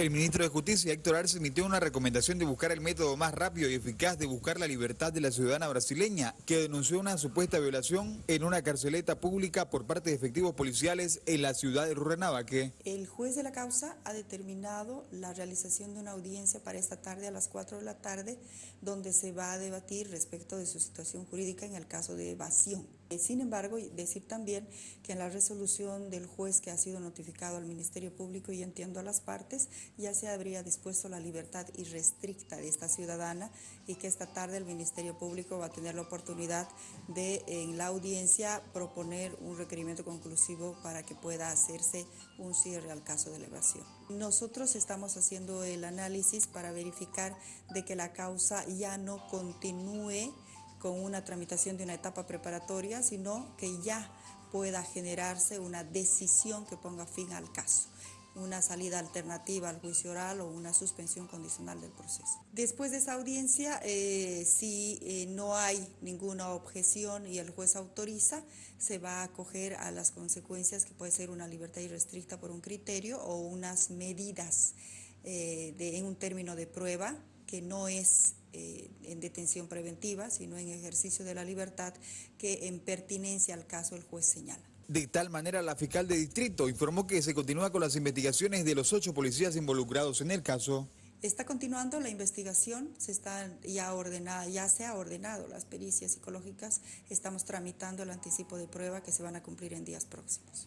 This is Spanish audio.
El ministro de Justicia, Héctor Arce, emitió una recomendación de buscar el método más rápido y eficaz de buscar la libertad de la ciudadana brasileña que denunció una supuesta violación en una carceleta pública por parte de efectivos policiales en la ciudad de Rurrenabaque. El juez de la causa ha determinado la realización de una audiencia para esta tarde a las 4 de la tarde, donde se va a debatir respecto de su situación jurídica en el caso de evasión. Sin embargo, decir también que en la resolución del juez que ha sido notificado al Ministerio Público y entiendo a las partes, ya se habría dispuesto la libertad irrestricta de esta ciudadana y que esta tarde el Ministerio Público va a tener la oportunidad de en la audiencia proponer un requerimiento conclusivo para que pueda hacerse un cierre al caso de la evasión. Nosotros estamos haciendo el análisis para verificar de que la causa ya no continúe con una tramitación de una etapa preparatoria, sino que ya pueda generarse una decisión que ponga fin al caso una salida alternativa al juicio oral o una suspensión condicional del proceso. Después de esa audiencia, eh, si eh, no hay ninguna objeción y el juez autoriza, se va a acoger a las consecuencias que puede ser una libertad irrestricta por un criterio o unas medidas eh, en un término de prueba que no es en detención preventiva, sino en ejercicio de la libertad, que en pertinencia al caso el juez señala. De tal manera, la fiscal de distrito informó que se continúa con las investigaciones de los ocho policías involucrados en el caso. Está continuando la investigación, se está ya ordenada, ya se ha ordenado las pericias psicológicas, estamos tramitando el anticipo de prueba que se van a cumplir en días próximos.